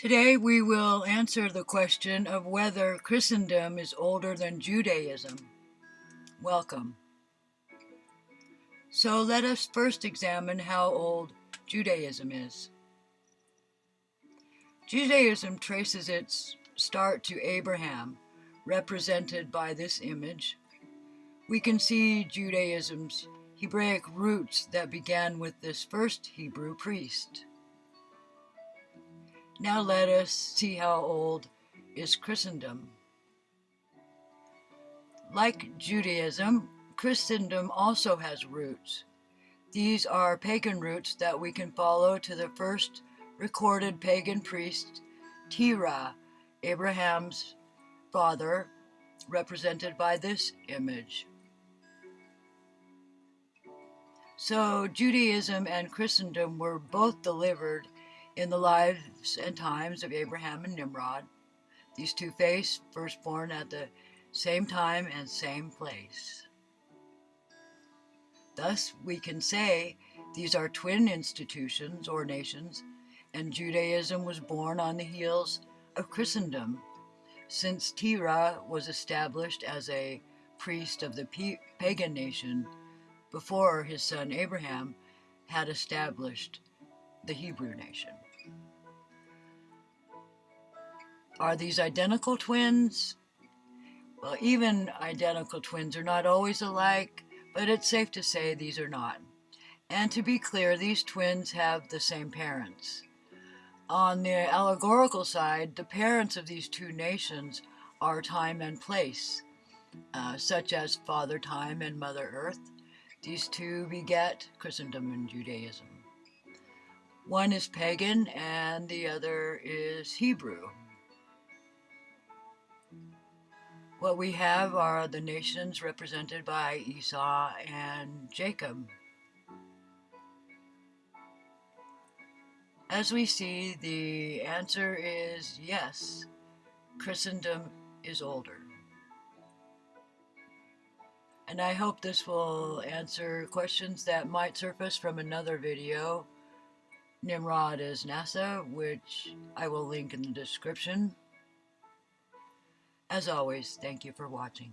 Today we will answer the question of whether Christendom is older than Judaism. Welcome. So let us first examine how old Judaism is. Judaism traces its start to Abraham, represented by this image. We can see Judaism's Hebraic roots that began with this first Hebrew priest. Now let us see how old is Christendom. Like Judaism, Christendom also has roots. These are pagan roots that we can follow to the first recorded pagan priest, Terah, Abraham's father, represented by this image. So Judaism and Christendom were both delivered in the lives and times of Abraham and Nimrod, these two faced firstborn at the same time and same place. Thus, we can say these are twin institutions or nations, and Judaism was born on the heels of Christendom, since Terah was established as a priest of the pagan nation before his son Abraham had established the Hebrew nation. Are these identical twins? Well, even identical twins are not always alike, but it's safe to say these are not. And to be clear, these twins have the same parents. On the allegorical side, the parents of these two nations are time and place, uh, such as Father Time and Mother Earth. These two beget Christendom and Judaism. One is pagan and the other is Hebrew. What we have are the nations represented by Esau and Jacob. As we see, the answer is yes, Christendom is older. And I hope this will answer questions that might surface from another video. Nimrod is NASA, which I will link in the description. As always, thank you for watching.